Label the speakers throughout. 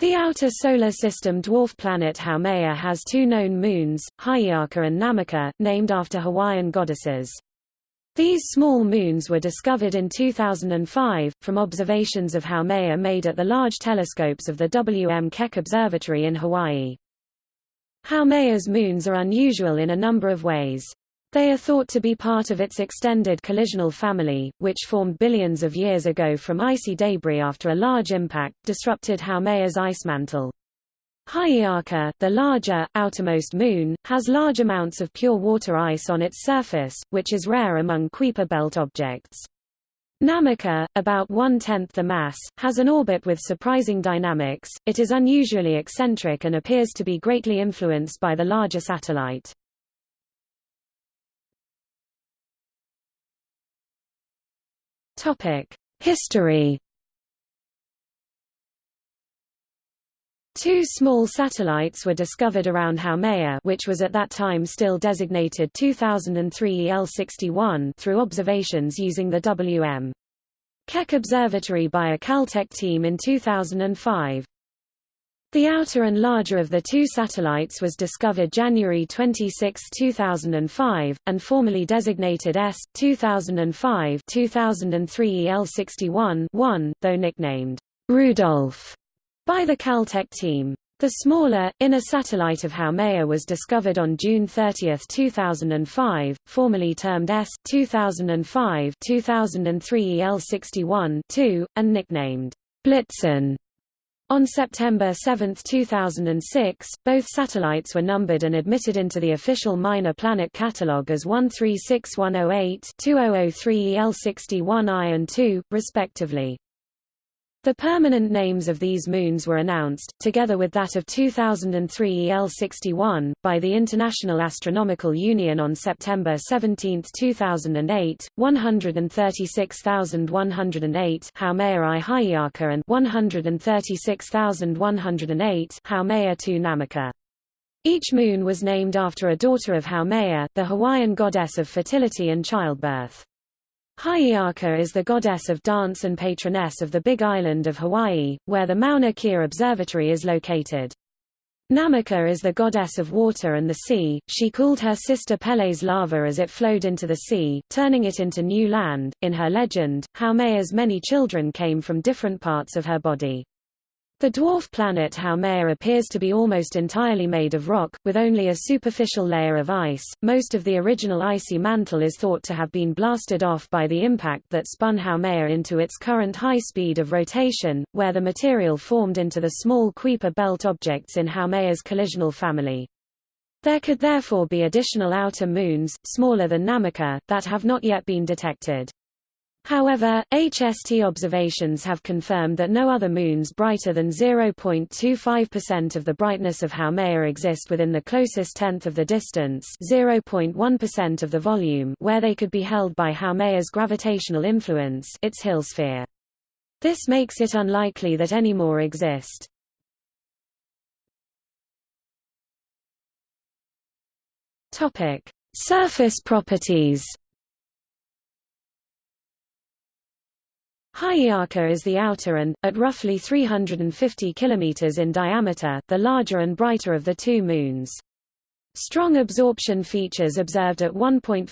Speaker 1: The outer solar system dwarf planet Haumea has two known moons, Hi'iaka and Namaka, named after Hawaiian goddesses. These small moons were discovered in 2005, from observations of Haumea made at the large telescopes of the W. M. Keck Observatory in Hawaii. Haumea's moons are unusual in a number of ways. They are thought to be part of its extended collisional family, which formed billions of years ago from icy debris after a large impact disrupted Haumea's ice mantle. Hi'iaka, the larger, outermost moon, has large amounts of pure water ice on its surface, which is rare among Kuiper belt objects. Namaka, about one-tenth the mass, has an orbit with surprising dynamics, it is unusually eccentric and appears to be greatly influenced by the larger satellite. History Two small satellites were discovered around Haumea which was at that time still designated 2003 EL61 through observations using the W.M. Keck Observatory by a Caltech team in 2005. The outer and larger of the two satellites was discovered January 26, 2005, and formally designated S. 2005 2003 EL61-1, though nicknamed Rudolph by the Caltech team. The smaller, inner satellite of Haumea was discovered on June 30, 2005, formally termed S. 2005 2003 EL61-2, and nicknamed Blitzen on September 7, 2006, both satellites were numbered and admitted into the official Minor Planet Catalog as 136108 2003 EL61I and 2, respectively. The permanent names of these moons were announced, together with that of 2003 EL61, by the International Astronomical Union on September 17, 2008, 136108 Haumea I Hi'iaka and 136108 Haumea II Namaka. Each moon was named after a daughter of Haumea, the Hawaiian goddess of fertility and childbirth. Hi'iaka is the goddess of dance and patroness of the Big Island of Hawaii, where the Mauna Kea Observatory is located. Namaka is the goddess of water and the sea. She cooled her sister Pele's lava as it flowed into the sea, turning it into new land. In her legend, Haumea's many children came from different parts of her body. The dwarf planet Haumea appears to be almost entirely made of rock, with only a superficial layer of ice. Most of the original icy mantle is thought to have been blasted off by the impact that spun Haumea into its current high speed of rotation, where the material formed into the small Kuiper belt objects in Haumea's collisional family. There could therefore be additional outer moons, smaller than Namaka, that have not yet been detected. However, HST observations have confirmed that no other moons brighter than 0.25% of the brightness of Haumea exist within the closest tenth of the distance 0.1% of the volume where they could be held by Haumea's gravitational influence its Hill sphere. This makes it unlikely that any more exist. Surface properties. Hi'iaka is the outer and, at roughly 350 km in diameter, the larger and brighter of the two moons. Strong absorption features observed at 1.5,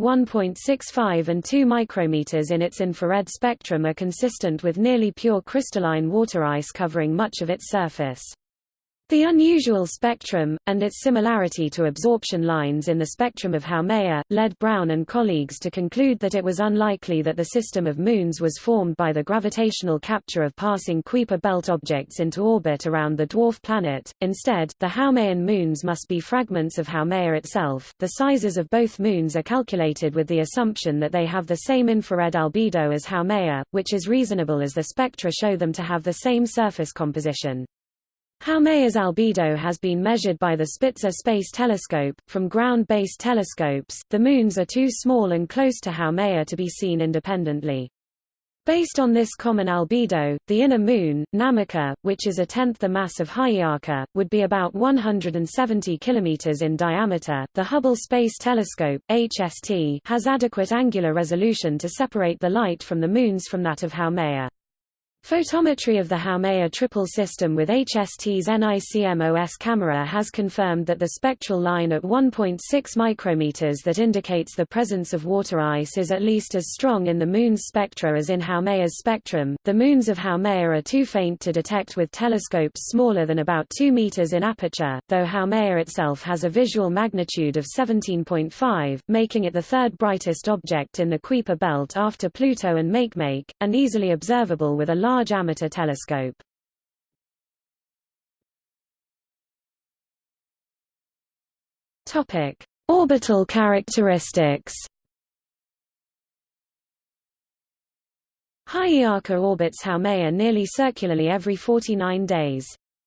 Speaker 1: 1.65 and 2 micrometers in its infrared spectrum are consistent with nearly pure crystalline water ice covering much of its surface. The unusual spectrum, and its similarity to absorption lines in the spectrum of Haumea, led Brown and colleagues to conclude that it was unlikely that the system of moons was formed by the gravitational capture of passing Kuiper belt objects into orbit around the dwarf planet. Instead, the Haumean moons must be fragments of Haumea itself. The sizes of both moons are calculated with the assumption that they have the same infrared albedo as Haumea, which is reasonable as the spectra show them to have the same surface composition. Haumea's albedo has been measured by the Spitzer Space Telescope. From ground-based telescopes, the moons are too small and close to Haumea to be seen independently. Based on this common albedo, the inner moon, Namaka, which is a tenth the mass of Hi'iaka, would be about 170 km in diameter. The Hubble Space Telescope (HST) has adequate angular resolution to separate the light from the moons from that of Haumea. Photometry of the Haumea triple system with HST's NICMOS camera has confirmed that the spectral line at 1.6 micrometers that indicates the presence of water ice is at least as strong in the Moon's spectra as in Haumea's spectrum. The moons of Haumea are too faint to detect with telescopes smaller than about 2 meters in aperture, though Haumea itself has a visual magnitude of 17.5, making it the third brightest object in the Kuiper belt after Pluto and Makemake, and easily observable with a large large amateur telescope. Topic: Orbital characteristics. Hi'iaka orbits Haumea nearly circularly every 49 days.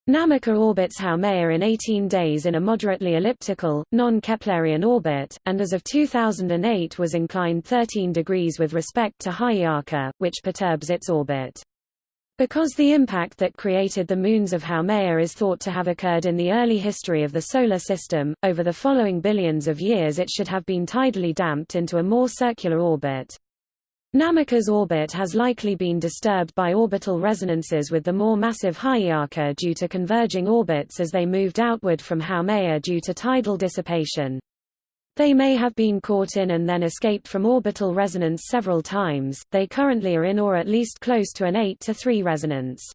Speaker 1: Namaka orbits Haumea in 18 days in a moderately elliptical, non-Keplerian orbit, and as of 2008 was inclined 13 degrees with respect to Hi'iaka, which perturbs its orbit. Because the impact that created the moons of Haumea is thought to have occurred in the early history of the Solar System, over the following billions of years it should have been tidally damped into a more circular orbit. Namaka's orbit has likely been disturbed by orbital resonances with the more massive Hi'iaka due to converging orbits as they moved outward from Haumea due to tidal dissipation. They may have been caught in and then escaped from orbital resonance several times, they currently are in or at least close to an 8 to 3 resonance.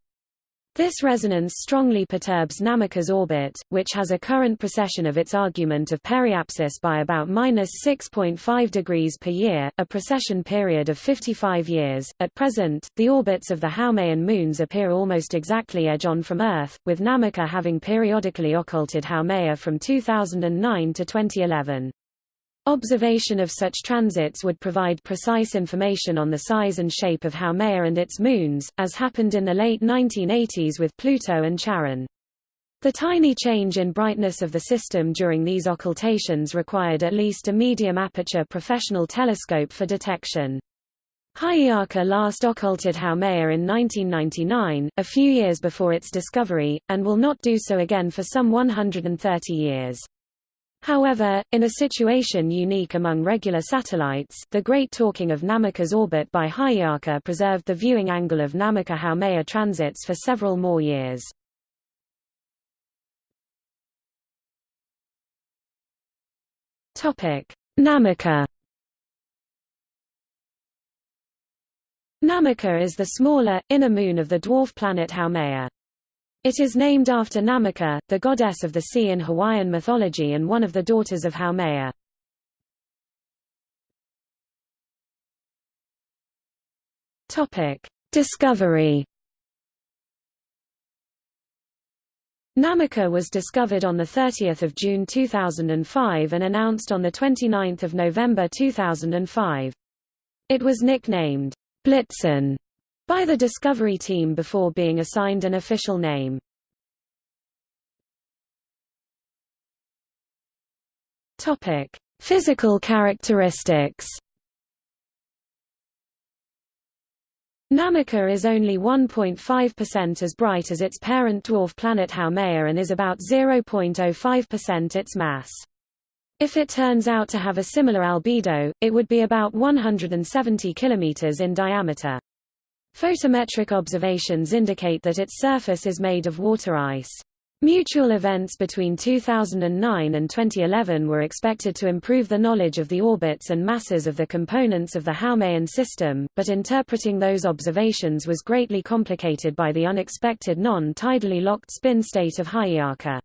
Speaker 1: This resonance strongly perturbs Namaka's orbit, which has a current precession of its argument of periapsis by about minus 6.5 degrees per year, a precession period of 55 years. At present, the orbits of the Haumean moons appear almost exactly edge-on from Earth, with Namaka having periodically occulted Haumea from 2009 to 2011. Observation of such transits would provide precise information on the size and shape of Haumea and its moons, as happened in the late 1980s with Pluto and Charon. The tiny change in brightness of the system during these occultations required at least a medium aperture professional telescope for detection. Hi'iaka last occulted Haumea in 1999, a few years before its discovery, and will not do so again for some 130 years. However, in a situation unique among regular satellites, the great torquing of Namaka's orbit by Hi'iaka preserved the viewing angle of Namaka-Haumea transits for several more years. Namaka Namaka is the smaller, inner moon of the dwarf planet Haumea. It is named after Namaka, the goddess of the sea in Hawaiian mythology and one of the daughters of Haumea. Discovery. Namaka was discovered on 30 June 2005 and announced on 29 November 2005. It was nicknamed Blitzen by the Discovery team before being assigned an official name. Topic: Physical characteristics. Namaka is only 1.5% as bright as its parent dwarf planet Haumea and is about 0.05% its mass. If it turns out to have a similar albedo, it would be about 170 km in diameter. Photometric observations indicate that its surface is made of water ice. Mutual events between 2009 and 2011 were expected to improve the knowledge of the orbits and masses of the components of the Haumean system, but interpreting those observations was greatly complicated by the unexpected non-tidally locked spin state of Hi'iaka.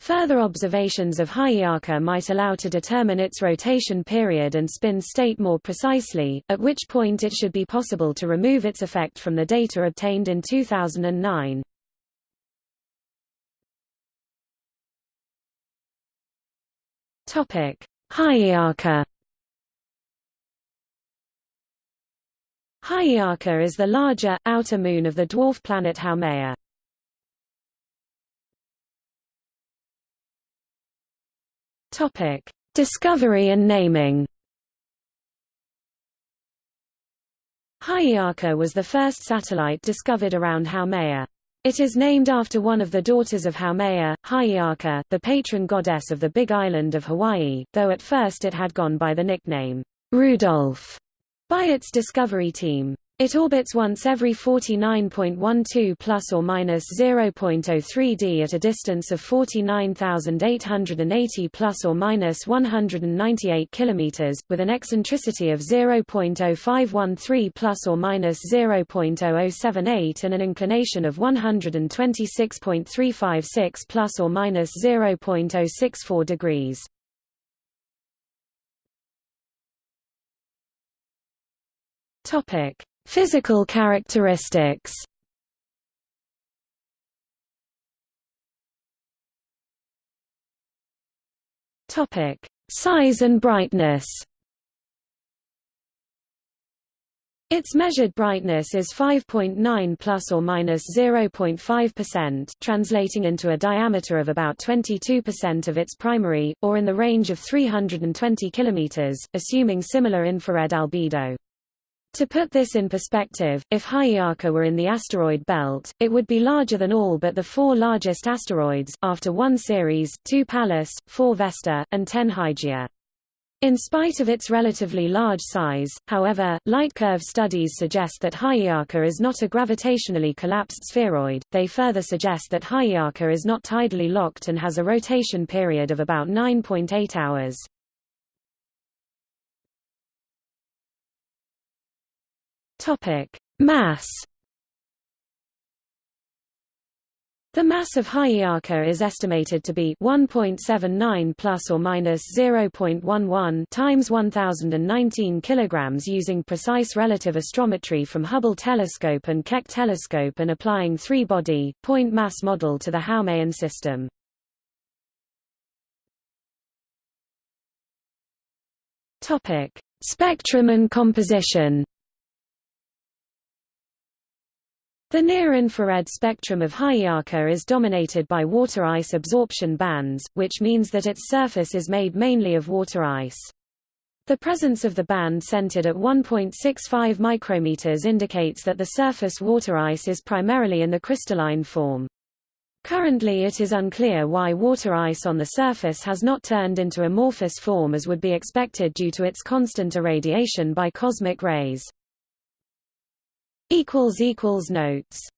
Speaker 1: Further observations of Hi'iaka might allow to determine its rotation period and spin state more precisely, at which point it should be possible to remove its effect from the data obtained in 2009. Topic: Hi'iaka. Hi'iaka is the larger, outer moon of the dwarf planet Haumea. Topic: Discovery and naming. Hi'iaka was the first satellite discovered around Haumea. It is named after one of the daughters of Haumea, Hi'iaka, the patron goddess of the Big Island of Hawaii, though at first it had gone by the nickname Rudolph by its discovery team. It orbits once every 49.12 plus or minus 0.03 d at a distance of 49,880 plus or minus 198 kilometers, with an eccentricity of 0.0513 plus or minus 0.0078 and an inclination of 126.356 plus or minus 0.064 degrees. Topic Physical characteristics Topic: Size and brightness. Its measured brightness is 5.9 plus or minus 0.5%, translating into a diameter of about 22% of its primary, or in the range of 320 kilometers, assuming similar infrared albedo. To put this in perspective, if Hi'iaka were in the asteroid belt, it would be larger than all but the four largest asteroids, after 1 Ceres, 2 Pallas, 4 Vesta, and 10 Hygiea. In spite of its relatively large size, however, light curve studies suggest that Hi'iaka is not a gravitationally collapsed spheroid. They further suggest that Hi'iaka is not tidally locked and has a rotation period of about 9.8 hours. Mass. The mass of Hi'iaka is estimated to be 1.79 plus or minus 0.11 times 1019 kilograms using precise relative astrometry from Hubble telescope and Keck telescope and applying three-body point mass model to the Haumea system. Topic: Spectrum and composition. The near-infrared spectrum of Hi'iaka is dominated by water ice absorption bands, which means that its surface is made mainly of water ice. The presence of the band centered at 1.65 micrometers indicates that the surface water ice is primarily in the crystalline form. Currently it is unclear why water ice on the surface has not turned into amorphous form as would be expected due to its constant irradiation by cosmic rays. Notes